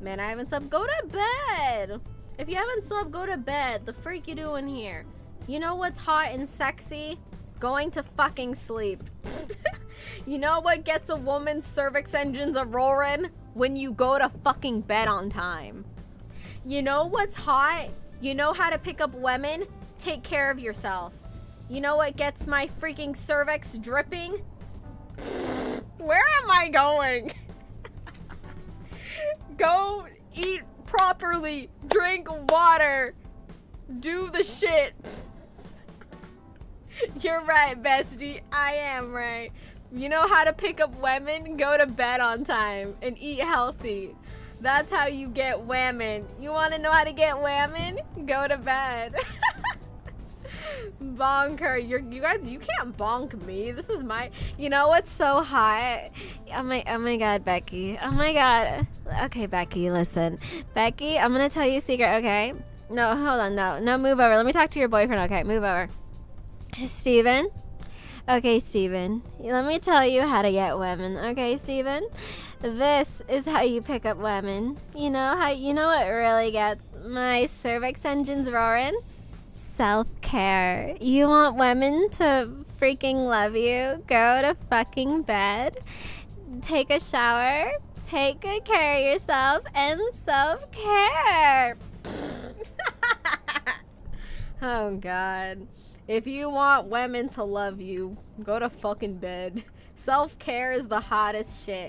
Man, I haven't slept. Go to bed. If you haven't slept, go to bed. The freak you doing here? You know what's hot and sexy? Going to fucking sleep. you know what gets a woman's cervix engines a roaring? When you go to fucking bed on time. You know what's hot? You know how to pick up women? Take care of yourself. You know what gets my freaking cervix dripping? Where am I going? Go eat properly, drink water, do the shit. You're right, bestie. I am right. You know how to pick up women? Go to bed on time and eat healthy. That's how you get women. You want to know how to get women? Go to bed. Bonker, you're you guys you can't bonk me. This is my you know what's so hot? Oh my oh my god, Becky. Oh my god. Okay, Becky, listen. Becky, I'm gonna tell you a secret, okay? No, hold on, no. No, move over. Let me talk to your boyfriend, okay? Move over. Steven? Okay, Steven. Let me tell you how to get women, okay, Steven? This is how you pick up women. You know how you know what really gets my cervix engines roaring? Self-care. You want women to freaking love you? Go to fucking bed. Take a shower. Take good care of yourself and self-care. oh god. If you want women to love you, go to fucking bed. Self-care is the hottest shit.